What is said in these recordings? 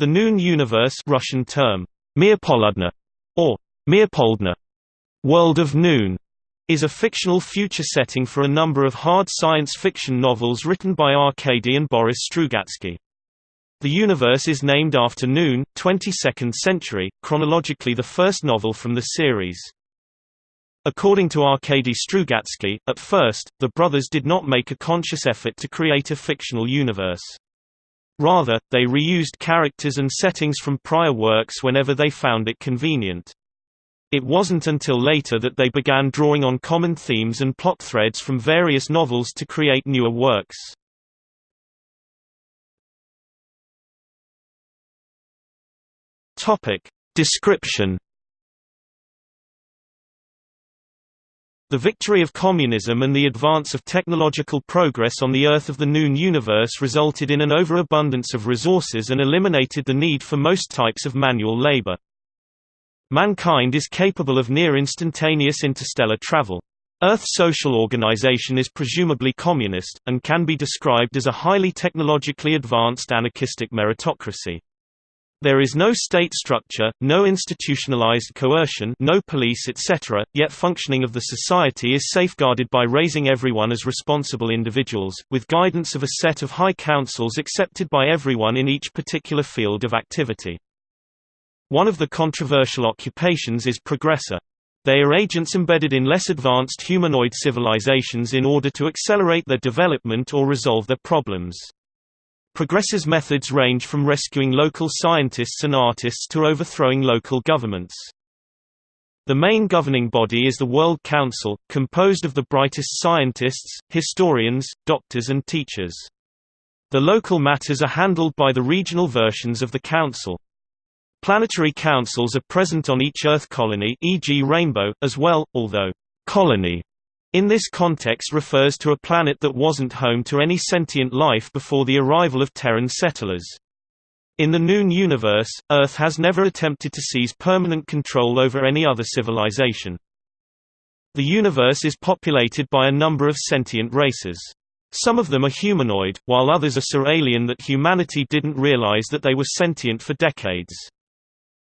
The Noon Universe Russian term, or Mirpoldna, World of Noon, is a fictional future setting for a number of hard science fiction novels written by Arkady and Boris Strugatsky. The universe is named after Noon, 22nd century, chronologically the first novel from the series. According to Arkady Strugatsky, at first, the brothers did not make a conscious effort to create a fictional universe. Rather, they reused characters and settings from prior works whenever they found it convenient. It wasn't until later that they began drawing on common themes and plot threads from various novels to create newer works. Topic description. The victory of communism and the advance of technological progress on the Earth of the Noon universe resulted in an overabundance of resources and eliminated the need for most types of manual labor. Mankind is capable of near-instantaneous interstellar travel. Earth's social organization is presumably communist, and can be described as a highly technologically advanced anarchistic meritocracy. There is no state structure, no institutionalized coercion no police etc., yet functioning of the society is safeguarded by raising everyone as responsible individuals, with guidance of a set of high councils accepted by everyone in each particular field of activity. One of the controversial occupations is progressor. They are agents embedded in less advanced humanoid civilizations in order to accelerate their development or resolve their problems. Progressor's methods range from rescuing local scientists and artists to overthrowing local governments. The main governing body is the World Council, composed of the brightest scientists, historians, doctors and teachers. The local matters are handled by the regional versions of the Council. Planetary councils are present on each Earth colony e.g. Rainbow, as well, although «colony» In this context refers to a planet that wasn't home to any sentient life before the arrival of Terran settlers. In the Noon universe, Earth has never attempted to seize permanent control over any other civilization. The universe is populated by a number of sentient races. Some of them are humanoid, while others are so alien that humanity didn't realize that they were sentient for decades.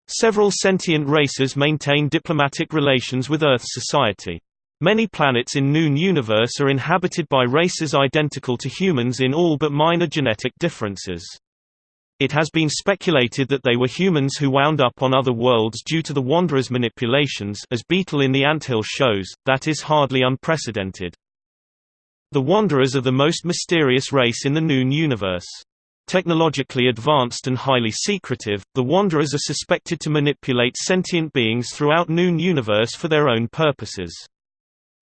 Several sentient races maintain diplomatic relations with Earth society. Many planets in Noon universe are inhabited by races identical to humans in all but minor genetic differences. It has been speculated that they were humans who wound up on other worlds due to the Wanderer's manipulations as Beetle in the Anthill shows, that is hardly unprecedented. The Wanderers are the most mysterious race in the Noon universe. Technologically advanced and highly secretive, the Wanderers are suspected to manipulate sentient beings throughout Noon universe for their own purposes.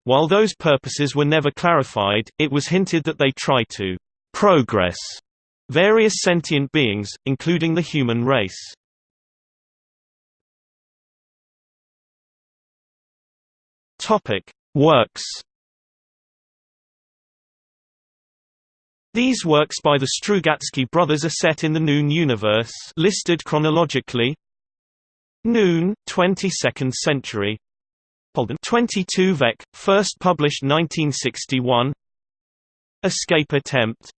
While those purposes were never clarified, it was hinted that they try to «progress» various sentient beings, including the human race. Works. These works by the Strugatsky brothers are set in the Noon universe listed chronologically. Noon, 22nd century 22 Vec, first published 1961 Escape Attempt.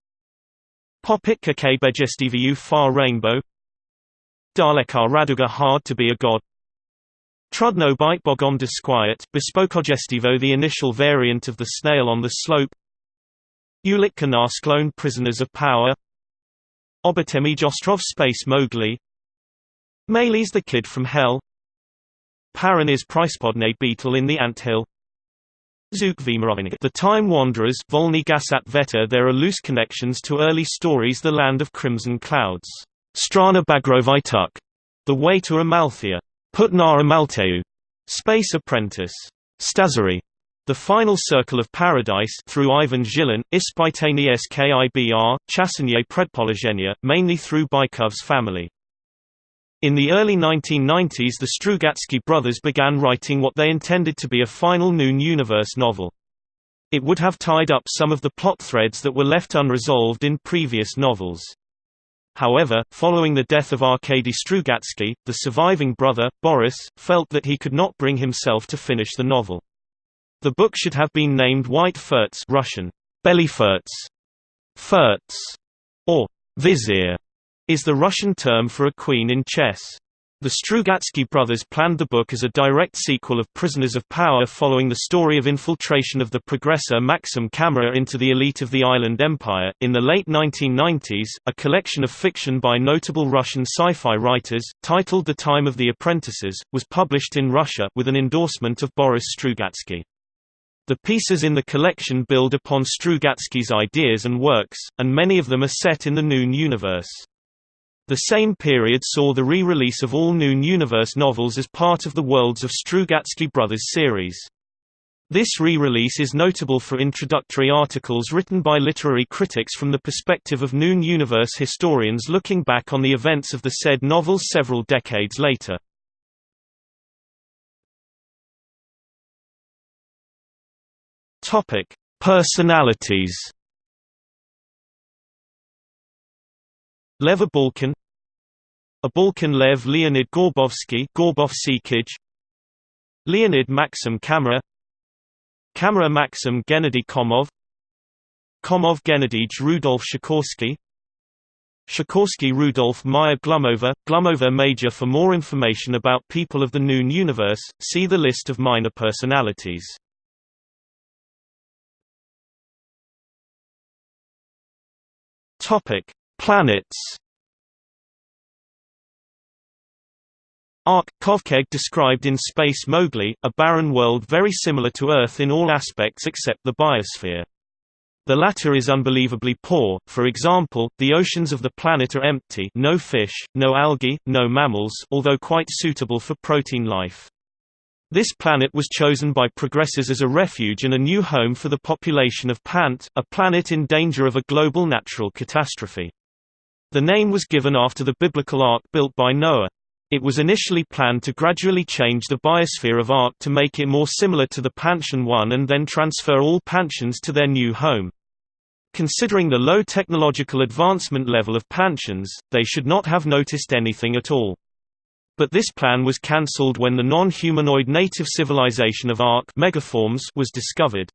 Popitka Kbejestivu Far Rainbow. Daleka Raduga Hard to be a God. Trudno Bite Bogom Disquiet Bespokojestivo the initial variant of the snail on the slope. Ulitka Narsklone Prisoners of Power. Obatemi Jostrov Space Mowgli. Melee's the Kid from Hell Paran is beetle in the anthill. The Time Wanderers Volny Gasat Veta There are loose connections to early stories The Land of Crimson Clouds, Strana Bagrovituk, The Way to Amalthea, Putna Amalteu, Space Apprentice, Stazari, The Final Circle of Paradise through Ivan Zhilin, Ispitani Skibr, Chasanye Predpologenia, mainly through Bykov's family. In the early 1990s the Strugatsky brothers began writing what they intended to be a final Noon Universe novel. It would have tied up some of the plot threads that were left unresolved in previous novels. However, following the death of Arkady Strugatsky, the surviving brother, Boris, felt that he could not bring himself to finish the novel. The book should have been named White Ferz Russian, Bely Ferz, Ferz, or Vizier, is the Russian term for a queen in chess. The Strugatsky brothers planned the book as a direct sequel of Prisoners of Power following the story of infiltration of the progressor Maxim Kammerer into the elite of the island empire. In the late 1990s, a collection of fiction by notable Russian sci-fi writers, titled The Time of the Apprentices, was published in Russia with an endorsement of Boris Strugatsky. The pieces in the collection build upon Strugatsky's ideas and works, and many of them are set in the Noon universe. The same period saw the re-release of all Noon Universe novels as part of the Worlds of Strugatsky Brothers series. This re-release is notable for introductory articles written by literary critics from the perspective of Noon Universe historians looking back on the events of the said novels several decades later. Personalities Lev Abalkin. Abalkin Lev Leonid Gorbovsky Leonid Maxim Kammerer Kammerer Maxim Gennady Komov. Komov Gennady Rudolf Sikorski. Sikorski Rudolf Maya Glumova, Glumova Major For more information about people of the Noon universe, see the list of minor personalities. Topic Planets Ark – Kovkeg described in Space Mowgli, a barren world very similar to Earth in all aspects except the biosphere. The latter is unbelievably poor, for example, the oceans of the planet are empty no fish, no algae, no mammals although quite suitable for protein life. This planet was chosen by progressors as a refuge and a new home for the population of Pant, a planet in danger of a global natural catastrophe. The name was given after the biblical ark built by Noah. It was initially planned to gradually change the biosphere of Ark to make it more similar to the Pantian 1 and then transfer all Pantians to their new home. Considering the low technological advancement level of Pantians, they should not have noticed anything at all. But this plan was cancelled when the non-humanoid native civilization of Ark megaforms was discovered.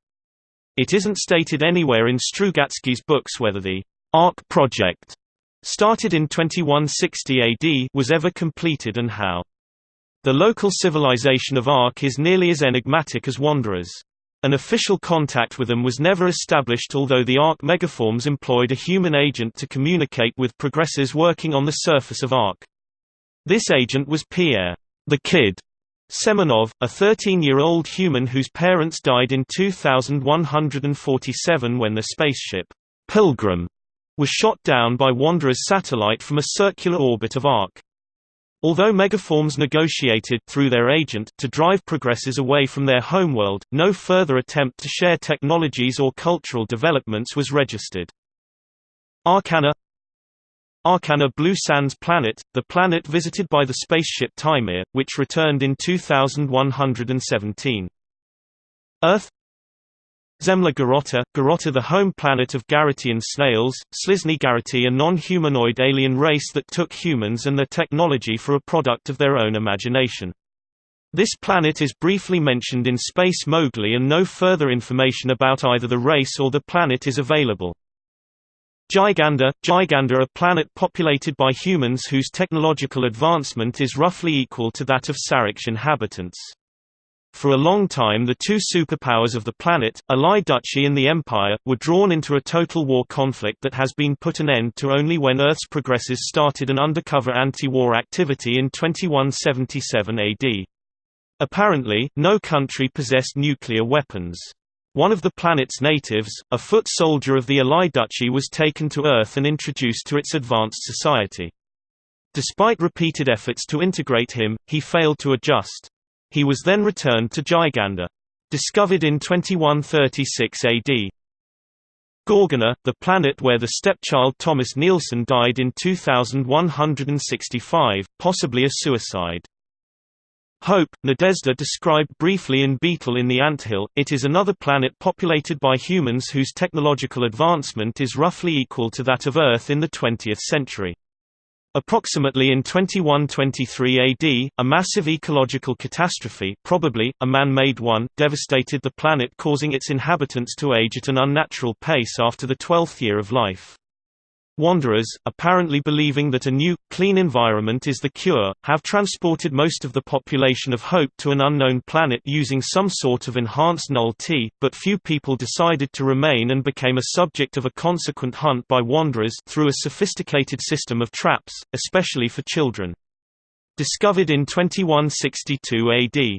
It isn't stated anywhere in Strugatsky's books whether the Ark project started in 2160 AD was ever completed and how. The local civilization of Ark is nearly as enigmatic as Wanderers. An official contact with them was never established although the Ark megaforms employed a human agent to communicate with progressors working on the surface of Ark. This agent was Pierre, the Kid, Semenov, a 13-year-old human whose parents died in 2147 when the spaceship, Pilgrim, was shot down by Wanderer's satellite from a circular orbit of Ark. Although Megaforms negotiated through their agent to drive progressors away from their homeworld, no further attempt to share technologies or cultural developments was registered. Arcana Arcana Blue Sands Planet, the planet visited by the spaceship Timir, which returned in 2117. Earth Zemla Garota, Garota the home planet of Garrotian snails, Slizni Garroti a non-humanoid alien race that took humans and their technology for a product of their own imagination. This planet is briefly mentioned in Space Mowgli and no further information about either the race or the planet is available. Giganda, Giganda a planet populated by humans whose technological advancement is roughly equal to that of Saraksh's inhabitants. For a long time the two superpowers of the planet, Alai Duchy and the Empire, were drawn into a total war conflict that has been put an end to only when Earth's progressors started an undercover anti-war activity in 2177 AD. Apparently, no country possessed nuclear weapons. One of the planet's natives, a foot soldier of the Alai Duchy was taken to Earth and introduced to its advanced society. Despite repeated efforts to integrate him, he failed to adjust. He was then returned to Giganda. Discovered in 2136 AD. Gorgona, the planet where the stepchild Thomas Nielsen died in 2165, possibly a suicide. Hope, Nadezhda described briefly in Beetle in the Anthill, it is another planet populated by humans whose technological advancement is roughly equal to that of Earth in the 20th century. Approximately in 2123 AD, a massive ecological catastrophe probably, a man-made one, devastated the planet causing its inhabitants to age at an unnatural pace after the twelfth year of life. Wanderers, apparently believing that a new, clean environment is the cure, have transported most of the population of Hope to an unknown planet using some sort of enhanced null-T, but few people decided to remain and became a subject of a consequent hunt by Wanderers through a sophisticated system of traps, especially for children. Discovered in 2162 AD.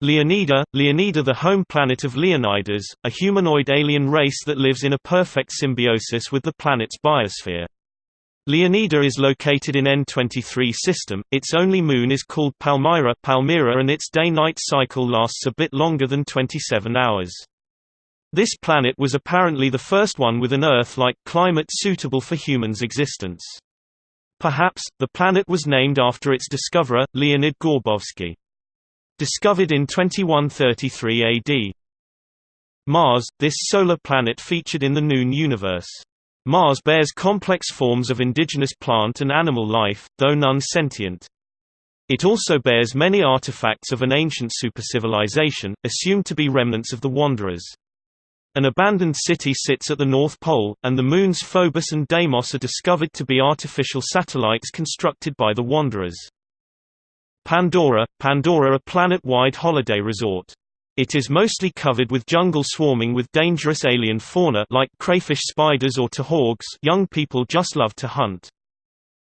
Leonida, Leonida the home planet of Leonidas, a humanoid alien race that lives in a perfect symbiosis with the planet's biosphere. Leonida is located in N23 system, its only moon is called Palmyra, Palmyra and its day-night cycle lasts a bit longer than 27 hours. This planet was apparently the first one with an Earth-like climate suitable for humans' existence. Perhaps, the planet was named after its discoverer, Leonid Gorbovsky. Discovered in 2133 AD. Mars, this solar planet featured in the Noon universe. Mars bears complex forms of indigenous plant and animal life, though none sentient. It also bears many artifacts of an ancient supercivilization, assumed to be remnants of the Wanderers. An abandoned city sits at the North Pole, and the moons Phobos and Deimos are discovered to be artificial satellites constructed by the Wanderers. Pandora, Pandora a planet-wide holiday resort. It is mostly covered with jungle swarming with dangerous alien fauna like crayfish spiders or tahorgs young people just love to hunt.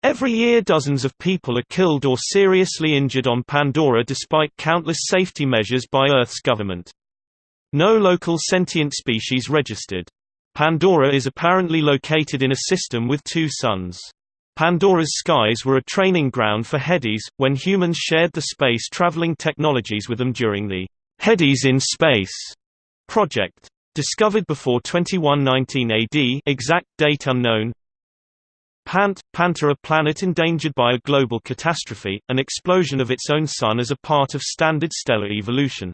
Every year dozens of people are killed or seriously injured on Pandora despite countless safety measures by Earth's government. No local sentient species registered. Pandora is apparently located in a system with two suns. Pandora's skies were a training ground for Hedes, when humans shared the space-traveling technologies with them during the Hedes in Space project. Discovered before 2119 AD exact date unknown Pant, Panta a planet endangered by a global catastrophe, an explosion of its own sun as a part of standard stellar evolution.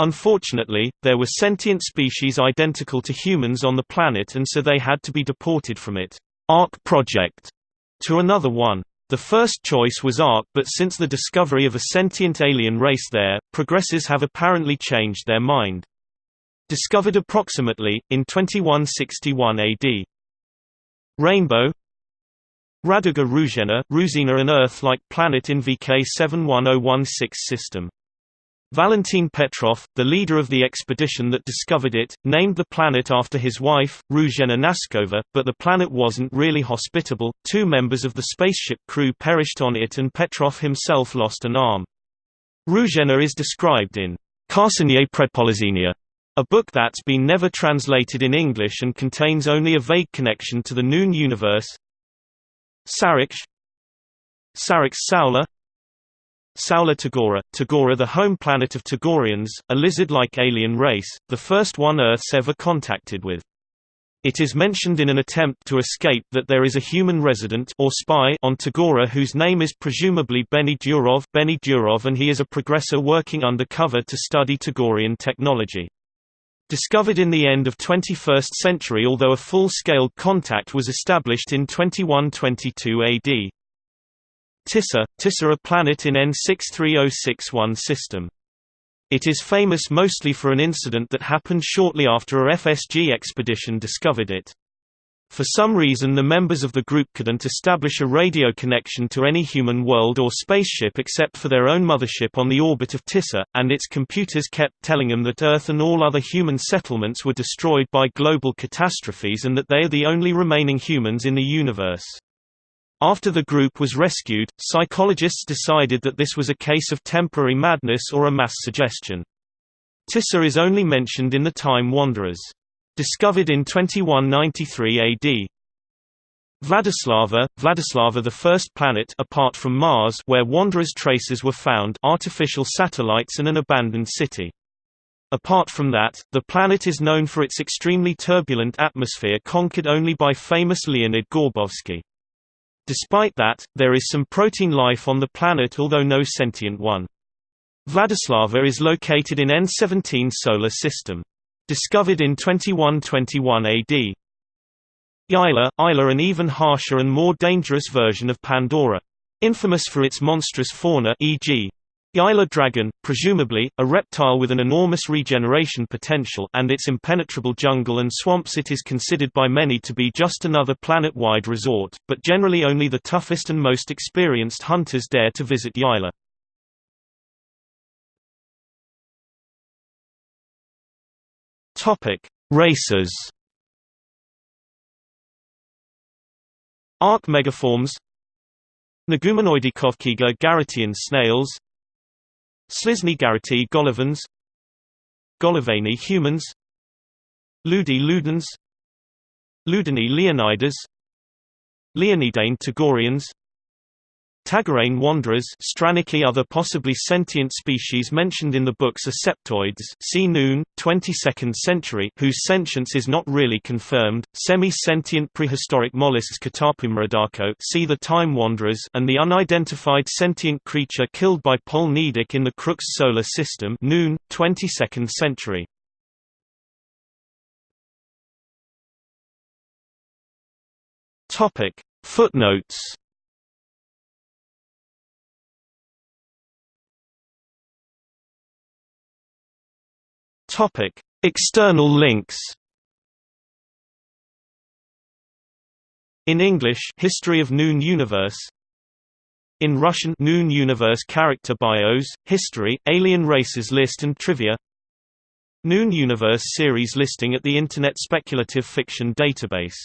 Unfortunately, there were sentient species identical to humans on the planet and so they had to be deported from it. Ark project to another one. The first choice was Ark but since the discovery of a sentient alien race there, progressors have apparently changed their mind. Discovered approximately, in 2161 AD. Rainbow Raduga Ruzhena, Ruzina an Earth-like planet in VK 71016 system. Valentin Petrov, the leader of the expedition that discovered it, named the planet after his wife, Ruzhena Naskova, but the planet wasn't really hospitable. Two members of the spaceship crew perished on it and Petrov himself lost an arm. Ruzhena is described in Karsenie Predpolizenia, a book that's been never translated in English and contains only a vague connection to the Noon universe. Saraksh Saraksh Saula Saula Tagora, Tagora the home planet of Tagorians, a lizard-like alien race, the first one Earth's ever contacted with. It is mentioned in an attempt to escape that there is a human resident or spy on Tagora whose name is presumably Benny Durov, Benny Durov and he is a progressor working undercover to study Tagorian technology. Discovered in the end of 21st century although a full-scale contact was established in 2122 AD. Tissa, Tissa a planet in N63061 system. It is famous mostly for an incident that happened shortly after a FSG expedition discovered it. For some reason the members of the group couldn't establish a radio connection to any human world or spaceship except for their own mothership on the orbit of Tissa, and its computers kept telling them that Earth and all other human settlements were destroyed by global catastrophes and that they are the only remaining humans in the universe. After the group was rescued, psychologists decided that this was a case of temporary madness or a mass suggestion. Tissa is only mentioned in the Time Wanderers. Discovered in 2193 AD. Vladislava, Vladislava the first planet apart from Mars where Wanderers traces were found artificial satellites and an abandoned city. Apart from that, the planet is known for its extremely turbulent atmosphere conquered only by famous Leonid Gorbovsky. Despite that, there is some protein life on the planet although no sentient one. Vladislava is located in N17 solar system. Discovered in 2121 AD. Yila, Yila an even harsher and more dangerous version of Pandora. Infamous for its monstrous fauna e.g. Yayla dragon, presumably, a reptile with an enormous regeneration potential and its impenetrable jungle and swamps it is considered by many to be just another planet-wide resort, but generally only the toughest and most experienced hunters dare to visit Yayla. Races Ark megaforms. Negumenoidekovkiga garretian snails Slisny garreti golovans Golovani humans Ludi ludens Ludini leonidas Leonidane tagorians Tagarane wanderers Straniki other possibly sentient species mentioned in the books are septoids see Noon, 22nd century whose sentience is not really confirmed, semi-sentient prehistoric mollusks Catapumeridaco see the Time Wanderers and the unidentified sentient creature killed by Pol Nidak in the Crux solar system Noon, 22nd century. Footnotes Topic: External links. In English, History of Noon Universe. In Russian, Noon Universe character bios, history, alien races list and trivia. Noon Universe series listing at the Internet Speculative Fiction Database